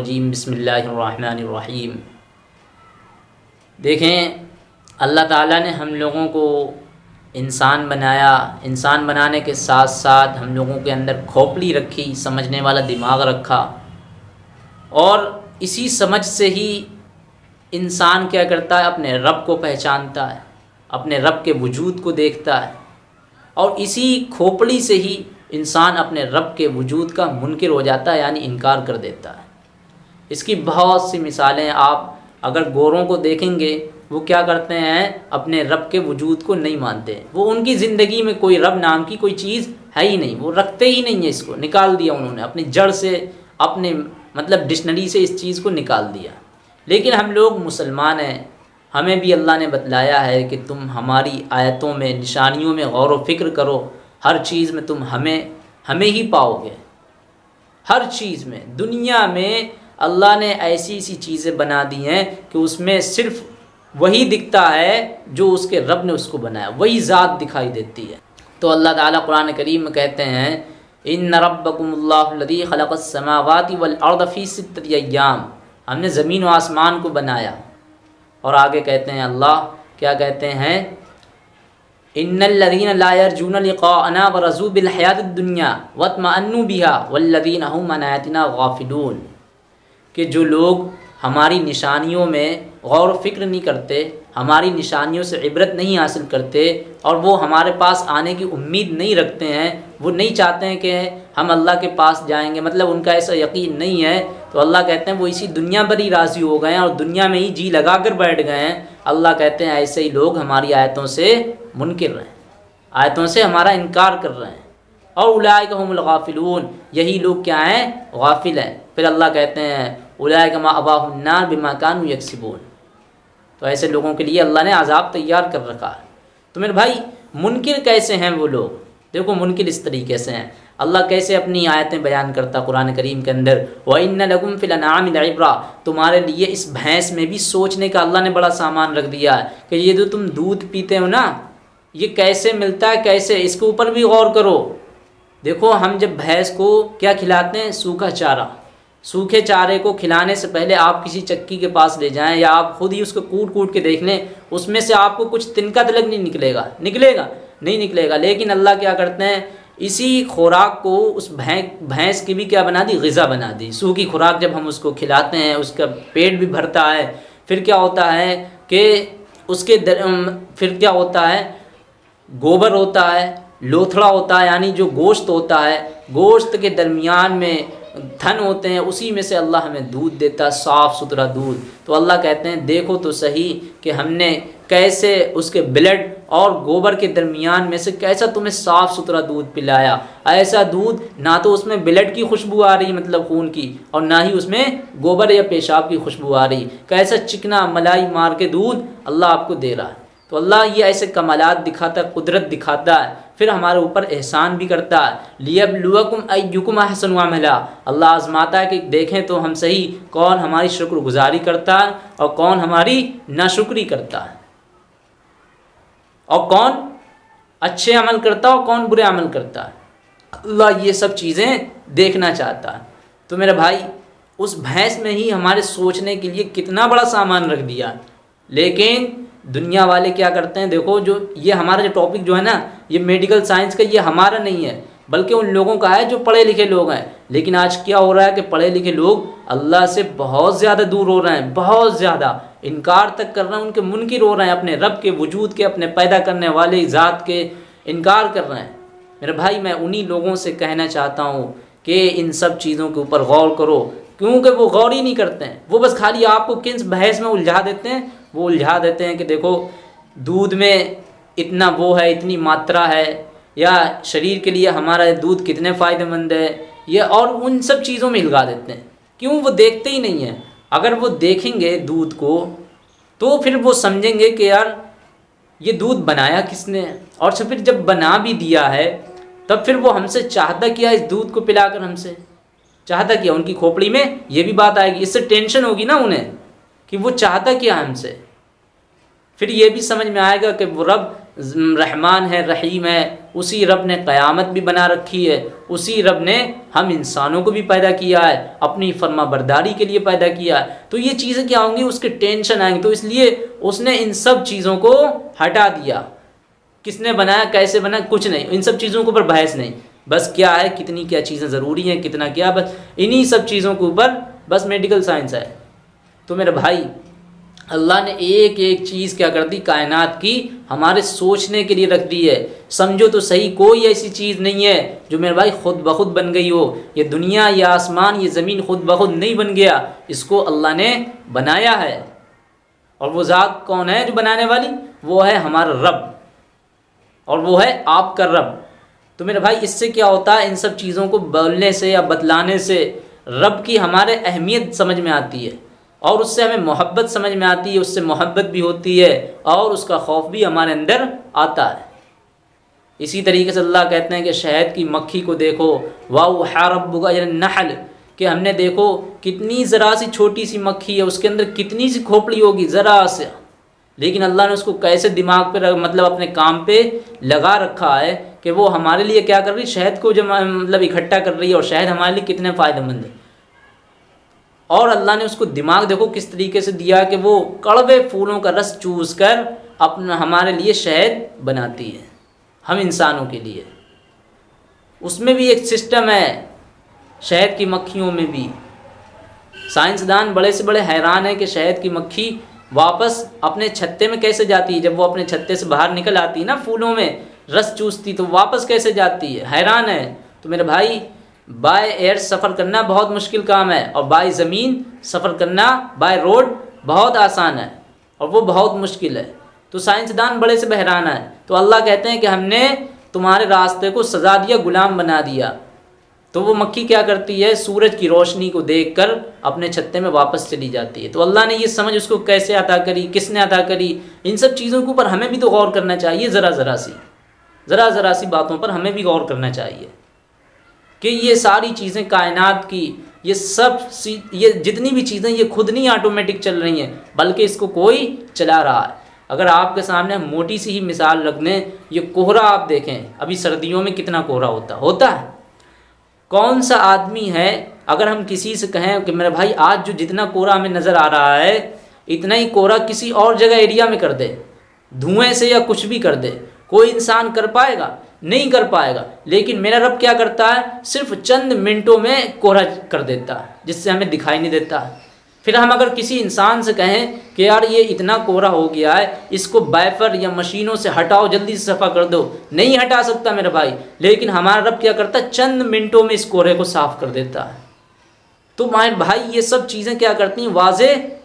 शैतानरजीम बसमीम देखें, अल्लाह ताला ने हम लोगों को इंसान बनाया। इंसान बनाने के साथ साथ हम लोगों के अंदर खोपड़ी रखी, समझने वाला दिमाग रखा। और इसी समझ से ही इंसान क्या करता है? अपने रब को पहचानता है, अपने रब के वजूद को देखता है। और इसी खोपड़ी से ही इंसान अपने रब के वजूद का मुनकर हो जाता है, यानी इनकार कर देता है। इसकी बहुत सी मिसालें आप अगर गोरों को देखेंगे, वो क्या करते हैं? अपने रब के वजूद को नहीं मानते। वो उनकी ज़िंदगी में कोई रब नाम की कोई चीज़ है ही नहीं। वो रखते ही नहीं है इसको। निकाल दिया उन्होंने। अपनी जड़ से, अपने मतलब डिक्शनरी से इस चीज़ को निकाल दिया। लेकिन हम लोग मुसलमान हैं। हमें भी अल्लाह ने बतलाया है कि तुम हमारी आयतों में, निशानियों में गौर व फ़िक्र करो। हर चीज़ में तुम हमें हमें ही पाओगे। हर चीज़ में। दुनिया में अल्लाह ने ऐसी ऐसी चीज़ें बना दी हैं कि उसमें सिर्फ़ वही दिखता है जो उसके रब ने उसको बनाया, वही ज़ात दिखाई देती है। तो अल्लाह ताला कुरान करीम में कहते हैं इन रबकुल्लदी खलक़समावाति वलअर्दफ़ी सितयाम हमने ज़मीन व आसमान को बनाया। और आगे कहते हैं, अल्लाह क्या कहते हैं? इन्नल्लदीन लायरजून लिक़ाअना व रज़ू बिल हयात दुनिया वतमअन्नु बिहा वल्लदीन हम गाफिलून। कि जो लोग हमारी निशानियों में गौर फ़िक्र नहीं करते, हमारी निशानियों से इबरत नहीं हासिल करते और वो हमारे पास आने की उम्मीद नहीं रखते हैं, वो नहीं चाहते हैं कि हम अल्लाह के पास जाएँगे मतलब उनका ऐसा यकीन नहीं है। तो अल्लाह कहते हैं, वो इसी दुनिया पर ही राज़ी हो गए हैं और दुनिया में ही जी लगा कर बैठ गए हैं। अल्लाह कहते हैं, ऐसे ही लोग हमारी आयतों से मुनकर हैं, आयतों से हमारा इनकार कर रहे हैं। और उलाय यही लोग क्या हैं? गाफिल हैं। फिर अल्लाह कहते हैं उलाय कमा अबाहन्नार बिमाकान यकसिबून। तो ऐसे लोगों के लिए अल्लाह ने आज़ाब तैयार कर रखा है। तो मेरे भाई, मुनकर कैसे हैं वो लोग? देखो मुनकर इस तरीके से हैं। अल्लाह कैसे अपनी आयतें बयान करता कुरान करीम के अंदर? व इन लगुम फ़िलनामिब्रा तुम्हारे लिए इस भैंस में भी सोचने का अल्लाह ने बड़ा सामान रख दिया है कि ये जो तुम दूध पीते हो ना, ये कैसे मिलता है, कैसे? इसके ऊपर भी गौर करो। देखो हम जब भैंस को क्या खिलाते हैं? सूखा चारा। सूखे चारे को खिलाने से पहले आप किसी चक्की के पास ले जाएँ या आप खुद ही उसको कूट कूट के देख लें उसमें से आपको कुछ तिनका तलक नहीं निकलेगा। निकलेगा? नहीं निकलेगा। लेकिन अल्लाह क्या करते हैं? इसी खुराक को उस भैंस भैंस की भी क्या बना दी? गज़ा बना दी। सूखी खुराक जब हम उसको खिलाते हैं उसका पेट भी भरता है फिर क्या होता है कि उसके दर, फिर क्या होता है? गोबर होता है लोथड़ा होता है, यानी जो गोश्त होता है, गोश्त के दरमियान में धन होते हैं, उसी में से अल्लाह हमें दूध देता है, साफ़ सुथरा दूध। तो अल्लाह कहते हैं, देखो तो सही कि हमने कैसे उसके ब्लड और गोबर के दरमियान में से कैसा तुम्हें साफ़ सुथरा दूध पिलाया। ऐसा दूध ना तो उसमें ब्लड की खुशबू आ रही मतलब खून की, और ना ही उसमें गोबर या पेशाब की खुशबू आ रही। कैसा चिकना मलाई मार के दूध अल्लाह आपको दे रहा है। तो अल्लाह ये ऐसे कमालत दिखाता है, कुदरत दिखाता है, फिर हमारे ऊपर एहसान भी करता है। लियबलुकुम अयुकुम हसन वामला अल्लाह आजमाता है कि देखें तो हम सही कौन हमारी शुक्रगुजारी करता है और कौन हमारी नाशुक्री करता है। और कौन अच्छे अमल करता है और कौन बुरे अमल करता है। अल्लाह ये सब चीज़ें देखना चाहता है। तो मेरे भाई, उस भैंस में ही हमारे सोचने के लिए कितना बड़ा सामान रख दिया। लेकिन दुनिया वाले क्या करते हैं? देखो जो ये हमारा जो टॉपिक जो है ना, ये मेडिकल साइंस का ये हमारा नहीं है, बल्कि उन लोगों का है जो पढ़े लिखे लोग हैं। लेकिन आज क्या हो रहा है कि पढ़े लिखे लोग अल्लाह से बहुत ज़्यादा दूर हो रहे हैं, बहुत ज़्यादा। इनकार तक कर रहे हैं, उनके मुनकर हो रहे हैं, अपने रब के, वजूद के, अपने पैदा करने वाले, ज़ात के इनकार कर रहे हैं। मेरे भाई, मैं उन्हीं लोगों से कहना चाहता हूँ कि इन सब चीज़ों के ऊपर गौर करो, क्योंकि वो गौर ही नहीं करते हैं। वो बस खाली आपको किस बहस में उलझा देते हैं वो उलझा देते हैं कि देखो, दूध में इतना वो है, इतनी मात्रा है, या शरीर के लिए हमारा दूध कितने फ़ायदेमंद है, ये और उन सब चीज़ों में हिलगा देते हैं। क्यों? वो देखते ही नहीं हैं। अगर वो देखेंगे दूध को तो फिर वो समझेंगे कि यार, ये दूध बनाया किसने? और फिर जब बना भी दिया है, तब फिर वो हमसे चाहता किया इस दूध को पिलाकर हमसे? चाहता किया उनकी खोपड़ी में? ये भी बात आएगी। इससे टेंशन होगी ना उन्हें? कि वो चाहता क्या हमसे? फिर ये भी समझ में आएगा कि वो रब, रहमान है, रहीम है, उसी रब ने क़यामत भी बना रखी है, उसी रब ने हम इंसानों को भी पैदा किया है, अपनी फर्मा बरदारी के लिए पैदा किया है। तो ये चीज़ें क्या होंगी? उसके टेंशन आएँगे। तो इसलिए उसने इन सब चीज़ों को हटा दिया। किसने बनाया, कैसे बनाया? कुछ नहीं। इन सब चीज़ों के ऊपर बहस नहीं। बस क्या है? कितनी क्या चीज़ें ज़रूरी हैं? कितना क्या? बस इन्हीं सब चीज़ों के ऊपर बस मेडिकल साइंस है। तो मेरे भाई, अल्लाह ने एक एक चीज़ क्या कर दी? कायनात की, हमारे सोचने के लिए रख दी है। समझो तो सही, कोई ऐसी चीज़ नहीं है जो मेरे भाई खुद ब खुद बन गई हो। ये दुनिया, ये आसमान, ये ज़मीन खुद ब खुद नहीं बन गया। इसको अल्लाह ने बनाया है। और वो ज़ात कौन है जो बनाने वाली? वो है हमारा रब। और वो है आपका रब। तो मेरे भाई, इससे क्या होता है? इन सब चीज़ों को बोलने से या बतलाने से रब की हमारे अहमियत समझ में आती है। और उससे हमें मोहब्बत समझ में आती है, उससे मोहब्बत भी होती है और उसका खौफ भी हमारे अंदर आता है। इसी तरीके से अल्लाह कहते हैं कि शहद की मक्खी को देखो। वाह हरबुगा नहल। कि हमने देखो कितनी ज़रा सी छोटी सी मक्खी है, उसके अंदर कितनी सी खोपड़ी होगी ज़रा से। लेकिन अल्लाह ने उसको कैसे दिमाग पर मतलब अपने काम पे लगा रखा है कि वो हमारे लिए क्या कर रही शहद को जब मतलब इकट्ठा कर रही है और शहद हमारे लिए कितने फ़ायदेमंद है। और अल्लाह ने उसको दिमाग देखो किस तरीके से दिया कि वो कड़वे फूलों का रस चूस कर अपना, हमारे लिए शहद बनाती है, हम इंसानों के लिए। उसमें भी एक सिस्टम है, शहद की मक्खियों में भी। साइंसदान बड़े से बड़े हैरान है कि शहद की मक्खी वापस अपने छत्ते में कैसे जाती है? जब वो अपने छत्ते से बाहर निकल आती है ना फूलों में, रस चूसती तो वापस कैसे जाती है? हैरान है। तो मेरे भाई बाय एयर सफ़र करना बहुत मुश्किल काम है और बाय ज़मीन सफ़र करना, बाय रोड बहुत आसान है और वो बहुत मुश्किल है। तो साइंसदान बड़े से बहराना है तो अल्लाह कहते हैं कि हमने तुम्हारे रास्ते को सजा दिया, गुलाम बना दिया। तो वो मक्खी क्या करती है? सूरज की रोशनी को देखकर अपने छत्ते में वापस चली जाती है। तो अल्लाह ने ये समझ उसको कैसे अदा करी, किसने अदा करी? इन सब चीज़ों के ऊपर हमें भी तो गौर करना चाहिए, ज़रा ज़रा सी। ज़रा ज़रा सी बातों पर हमें भी गौर करना चाहिए। कि ये सारी चीज़ें कायनात की, ये सब ये जितनी भी चीज़ें, ये खुद नहीं ऑटोमेटिक चल रही हैं, बल्कि इसको कोई चला रहा है। अगर आपके सामने मोटी सी ही मिसाल रख दें ये कोहरा आप देखें, अभी सर्दियों में कितना कोहरा होता होता है। कौन सा आदमी है, अगर हम किसी से कहें कि, मेरे भाई, आज जो जितना कोहरा हमें नज़र आ रहा है, इतना ही कोहरा किसी और जगह एरिया में कर दे, धुएँ से या कुछ भी कर दे, कोई इंसान कर पाएगा? नहीं कर पाएगा। लेकिन मेरा रब क्या करता है? सिर्फ़ चंद मिनटों में कोहरा कर देता है, जिससे हमें दिखाई नहीं देता। फिर हम अगर किसी इंसान से कहें कि यार ये इतना कोहरा हो गया है, इसको बाइफर या मशीनों से हटाओ, जल्दी से सफ़ा कर दो। नहीं हटा सकता मेरा भाई, लेकिन हमारा रब क्या करता है? चंद मिनटों में इस कोहरे को साफ़ कर देता है। तो माए भाई, ये सब चीज़ें क्या करती हैं? वाजे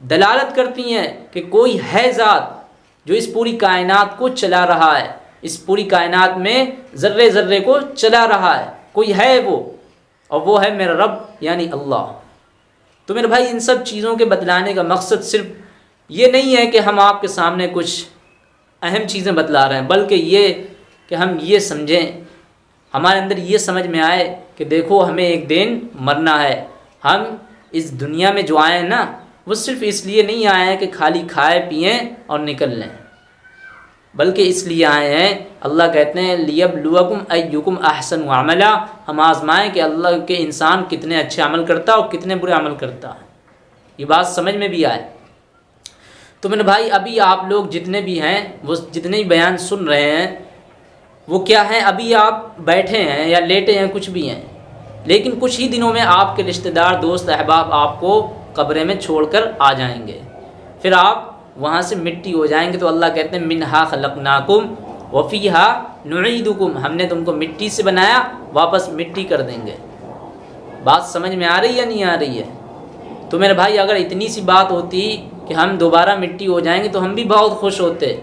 दलालत करती हैं कि कोई है ज़ात जो इस पूरी कायनात को चला रहा है। इस पूरी कायनात में ज़र्रे ज़र्रे को चला रहा है। कोई है वो? और वो है मेरा रब, यानी अल्लाह। तो मेरे भाई, इन सब चीज़ों के बतलाने का मकसद सिर्फ़ ये नहीं है कि हम आपके सामने कुछ अहम चीज़ें बतला रहे हैं, बल्कि ये कि हम ये समझें, हमारे अंदर ये समझ में आए कि देखो, हमें एक दिन मरना है। हम इस दुनिया में जो आए हैं ना, वो सिर्फ़ इसलिए नहीं आए हैं कि खाली खाए, पिए और निकल लें। बल्कि इसलिए आए हैं। अल्लाह कहते हैं, लियब लुअकुम अयुकुम अहसन अमला। हम आजमाएँ कि अल्लाह के इंसान कितने अच्छे अमल करता और कितने बुरे अमल करता है। ये बात समझ में भी आए। तो मेरे भाई, अभी आप लोग जितने भी हैं, वो जितने भी बयान सुन रहे हैं, वो क्या है? अभी आप बैठे हैं या लेटे हैं, कुछ भी हैं। लेकिन कुछ ही दिनों में आपके रिश्तेदार, दोस्त, अहबाब आपको कब्रे में छोड़कर आ जाएँगे। फिर आप वहाँ से मिट्टी हो जाएँगे तो अल्लाह कहते हैं मिन हा खलक नाकुम वफ़ी हा नुईदुकुम। हमने तुमको मिट्टी से बनाया, वापस मिट्टी कर देंगे। बात समझ में आ रही है नहीं आ रही है? तो मेरे भाई, अगर इतनी सी बात होती कि हम दोबारा मिट्टी हो जाएँगे तो हम भी बहुत खुश होते।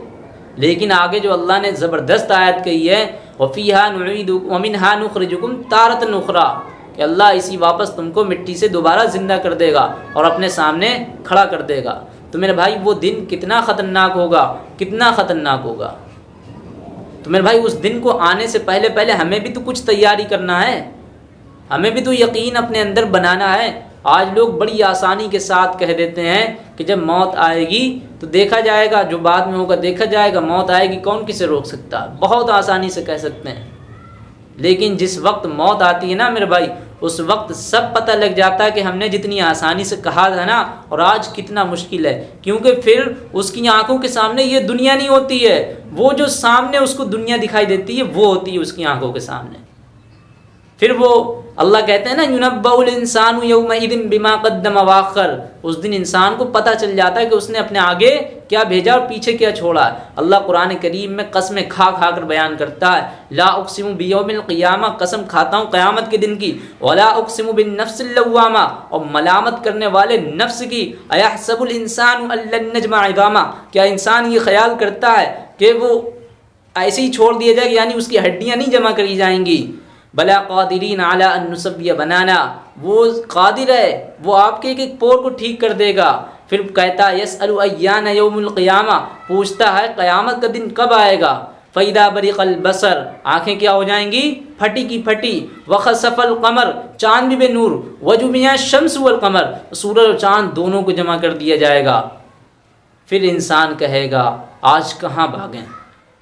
लेकिन आगे जो अल्लाह ने ज़बरदस्त आयत कही है वफ़ी हा नुईदुमिन हा नुखरजुकुम तारत नुखरा कि अल्लाह इसी वापस तुमको मिट्टी से दोबारा ज़िंदा कर देगा और अपने सामने खड़ा कर देगा। तो मेरे भाई, वो दिन कितना ख़तरनाक होगा, कितना ख़तरनाक होगा। तो मेरे भाई, उस दिन को आने से पहले पहले हमें भी तो कुछ तैयारी करना है। हमें भी तो यकीन अपने अंदर बनाना है। आज लोग बड़ी आसानी के साथ कह देते हैं कि जब मौत आएगी तो देखा जाएगा, जो बाद में होगा, देखा जाएगा, मौत आएगी, कौन किसे रोक सकता? बहुत आसानी से कह सकते हैं। लेकिन जिस वक्त मौत आती है ना मेरे भाई, उस वक्त सब पता लग जाता है कि हमने जितनी आसानी से कहा था ना, और आज कितना मुश्किल है। क्योंकि फिर उसकी आँखों के सामने ये दुनिया नहीं होती है। वो जो सामने उसको दुनिया दिखाई देती है, वो होती है उसकी आँखों के सामने। फिर वो अल्लाह कहते हैं ना यूनबाउल इंसान बिमा कदम वाखर. उस दिन इंसान को पता चल जाता है कि उसने अपने आगे क्या भेजा और पीछे क्या छोड़ा। अल्लाह कुरान करीम में कसम खा खा कर बयान करता है, ला उकसिम बियोमिलक़ियामा कसम खाता हूँ क़यामत के दिन की। वला बिन नफ्सवामा और मलामत करने वाले नफ्स की। अयासबुल इंसान नजमा क्या इंसान ये ख्याल करता है कि वो ऐसे ही छोड़ दिया जाएगा यानी उसकी हड्डियाँ नहीं जमा करी जाएँगी? बला कादिरीन आला नसबिया बनाना। वो कादिर है, वो आपके एक एक पोर को ठीक कर देगा। फिर कहता यस अयान यौमक़ियामा पूछता है, क़यामत का दिन कब आएगा? फ़ैदा बरीक़ल बसर। आँखें क्या हो जाएँगी? फटी की फटी। वक़ सफ़ल कमर, चाँद भी नूर वजुमिया शम्स वल कमर। सूरज और चाँद दोनों को जमा कर दिया जाएगा। फिर इंसान कहेगा, आज कहाँ भागें?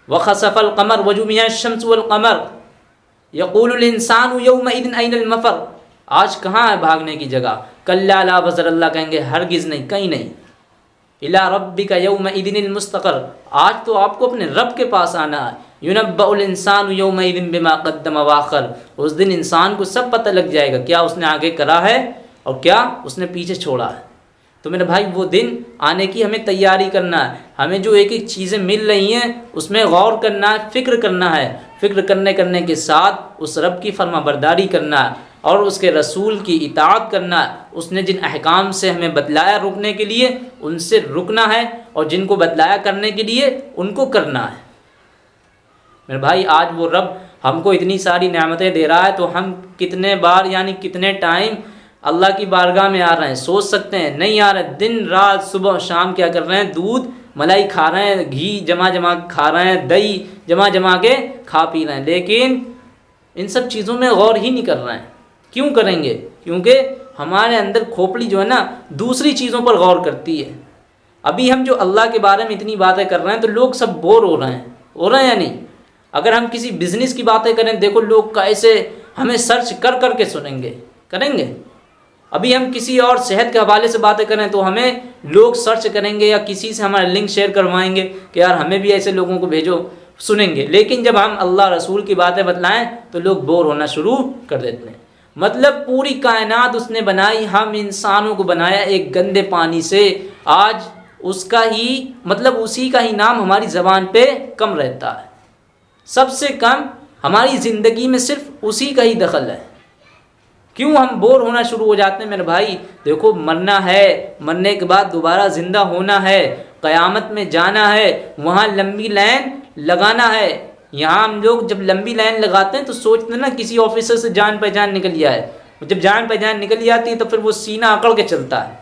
वक़ सफ़ल कमर वजुमिया शम्स वल कमर। यकूल इंसान यौमदिन मफ़र। आज कहाँ है भागने की जगह? कल्ला ला बजर अल्लाह कहेंगे, हरगिज़ नहीं, कहीं नहीं। इला रब्बी का यौम इदिन मुस्तकर। आज तो आपको अपने रब के पास आना है। यूनबाउलसान यौम इदिन बिमा वाखर उस दिन इंसान को सब पता लग जाएगा क्या उसने आगे करा है और क्या उसने पीछे छोड़ा है। तो मेरे भाई, वो दिन आने की हमें तैयारी करना है। हमें जो एक एक चीज़ें मिल रही हैं, उसमें गौर करना है, फ़िक्र करना है। फ़िक्र करने करने के साथ उस रब की फर्मा बरदारी करना और उसके रसूल की इतात करना, उसने जिन अहकाम से हमें बतलाया रुकने के लिए, उनसे रुकना है और जिनको बतलाया करने के लिए, उनको करना है। मेरे भाई, आज वो रब हमको इतनी सारी नियामतें दे रहा है तो हम कितने बार, यानी कितने टाइम अल्लाह की बारगाह में आ रहे हैं? सोच सकते हैं। नहीं आ रहे। दिन, रात, सुबह, शाम क्या कर रहे हैं? दूध, मलाई खा रहे हैं, घी जमा जमा खा रहे हैं, दही जमा जमा के खा पी रहे हैं। लेकिन इन सब चीज़ों में गौर ही नहीं कर रहे हैं। क्यों करेंगे? क्योंकि हमारे अंदर खोपड़ी जो है ना, दूसरी चीज़ों पर गौर करती है। अभी हम जो अल्लाह के बारे में इतनी बातें कर रहे हैं तो लोग सब बोर हो रहे हैं। हो रहे हैं या नहीं? अगर हम किसी बिज़नेस की बातें करें, देखो लोग कैसे हमें सर्च कर कर के सुनेंगे। करेंगे? अभी हम किसी और सेहत के हवाले से बातें करें तो हमें लोग सर्च करेंगे या किसी से हमारा लिंक शेयर करवाएँगे कि यार हमें भी ऐसे लोगों को भेजो। सुनेंगे। लेकिन जब हम अल्लाह रसूल की बातें बतलाएँ तो लोग बोर होना शुरू कर देते हैं। मतलब पूरी कायनात उसने बनाई, हम इंसानों को बनाया एक गंदे पानी से। आज उसका ही मतलब उसी का ही नाम हमारी ज़बान पे कम रहता है। सबसे कम हमारी ज़िंदगी में सिर्फ़ उसी का ही दखल है। क्यों हम बोर होना शुरू हो जाते हैं? मेरे भाई, देखो, मरना है, मरने के बाद दोबारा ज़िंदा होना है, क़यामत में जाना है, वहाँ लंबी लाइन लगाना है। यहाँ हम लोग जब लंबी लाइन लगाते हैं तो सोचते हैं ना, किसी ऑफिसर से जान पहचान निकल जाए जब जान पहचान निकल जाती है तो फिर वो सीना अकड़ के चलता है।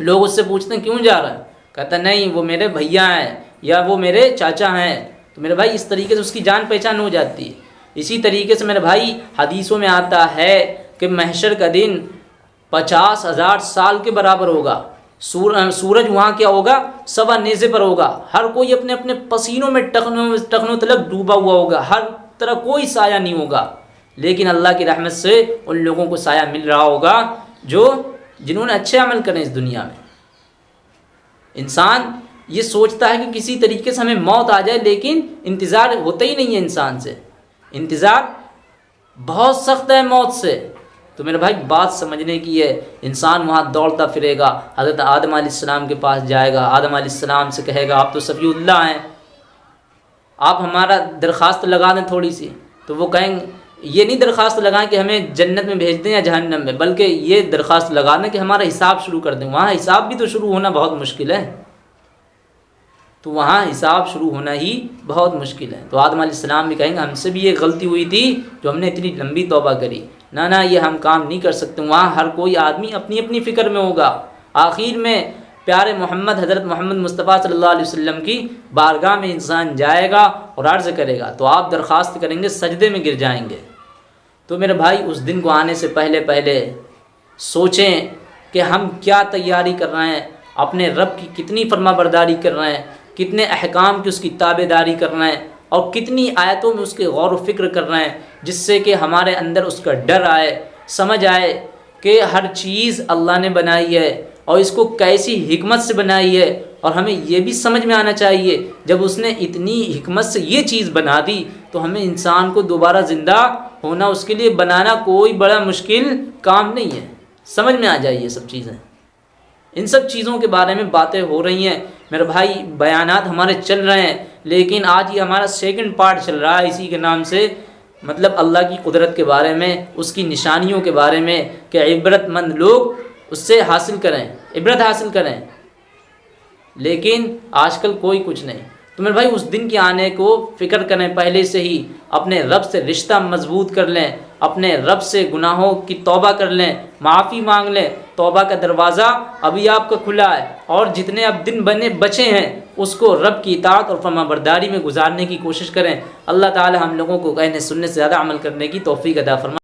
लोग उससे पूछते हैं, क्यों जा रहा है? कहता नहीं, वो मेरे भैया हैं या वो मेरे चाचा हैं। तो मेरे भाई इस तरीके से उसकी जान पहचान हो जाती है। इसी तरीके से मेरे भाई हदीसों में आता है कि महशर का दिन पचास हज़ार साल के बराबर होगा। सूर, सूरज वहाँ क्या होगा? सवा नेज़े पर होगा। हर कोई अपने अपने पसीनों में टखनों टखनों तलक डूबा हुआ होगा। हर तरह कोई साया नहीं होगा। लेकिन अल्लाह की रहमत से उन लोगों को साया मिल रहा होगा जो जिन्होंने अच्छे अमल करें इस दुनिया में। इंसान ये सोचता है कि किसी तरीके से हमें मौत आ जाए लेकिन इंतज़ार होता ही नहीं है इंसान से। इंतज़ार बहुत सख्त है मौत से। तो मेरे भाई, बात समझने की है। इंसान वहाँ दौड़ता फिरेगा, हज़रत आदम आसमाम के पास जाएगा, आदम आसमाम से कहेगा, आप तो सफ़ील्ला हैं। आप हमारा दरख्वास्त लगा दें थोड़ी सी तो वो कहेंगे, ये नहीं दरख्वास्त लगाएँ कि हमें जन्नत में भेज दें या जहन्नम में, बल्कि ये दरख्वास्त लगा दें कि हमारा हिसाब शुरू कर दें। वहाँ हिसाब भी तो शुरू होना बहुत मुश्किल है। तो वहाँ हिसाब शुरू होना ही बहुत मुश्किल है। तो आदम आसमाम भी कहेंगे, हमसे भी ये गलती हुई थी जो हमने इतनी लंबी तोबा करी। ना ना, ये हम काम नहीं कर सकते, वहाँ हर कोई आदमी अपनी अपनी फ़िक्र में होगा। आखिर में प्यारे मोहम्मद, हज़रत मोहम्मद मुस्तफ़ा सल्लल्लाहु अलैहि वसल्लम की बारगाह में इंसान जाएगा और अर्ज़ करेगा तो आप दरख्वास्त करेंगे, सजदे में गिर जाएँगे। तो मेरे भाई, उस दिन को आने से पहले पहले सोचें कि हम क्या तैयारी कर रहे हैं, अपने रब की कितनी फर्मा बरदारी कर रहे हैं, कितने अहकाम की उसकी ताबेदारी कर रहे हैं। और कितनी आयतों में उसके गौर फ़िक्र कर रहे हैं, जिससे कि हमारे अंदर उसका डर आए, समझ आए कि हर चीज़ अल्लाह ने बनाई है और इसको कैसी हिकमत से बनाई है। और हमें यह भी समझ में आना चाहिए, जब उसने इतनी हिकमत से ये चीज़ बना दी तो हमें इंसान को दोबारा ज़िंदा होना, उसके लिए बनाना कोई बड़ा मुश्किल काम नहीं है। समझ में आ ये सब चीज़ें। इन सब चीज़ों के बारे में बातें हो रही हैं। मेरे भाई बयान हमारे चल रहे हैं, लेकिन आज ये हमारा सेकंड पार्ट चल रहा है इसी के नाम से। मतलब अल्लाह की कुदरत के बारे में, उसकी निशानियों के बारे में कि इबरतमंद लोग उससे हासिल करें, इबरत हासिल करें। लेकिन आजकल कोई कुछ नहीं। तो मेरे भाई, उस दिन के आने को फ़िक्र करें, पहले से ही अपने रब से रिश्ता मज़बूत कर लें, अपने रब से गुनाहों की तौबा कर लें, माफ़ी मांग लें, तौबा का दरवाज़ा अभी आपका खुला है और जितने अब दिन बने, बचे हैं, उसको रब की इतात और फर्माबरदारी में गुजारने की कोशिश करें। अल्लाह ताला हम लोगों को कहने सुनने से ज़्यादा अमल करने की तोफ़ी अदा फरमा।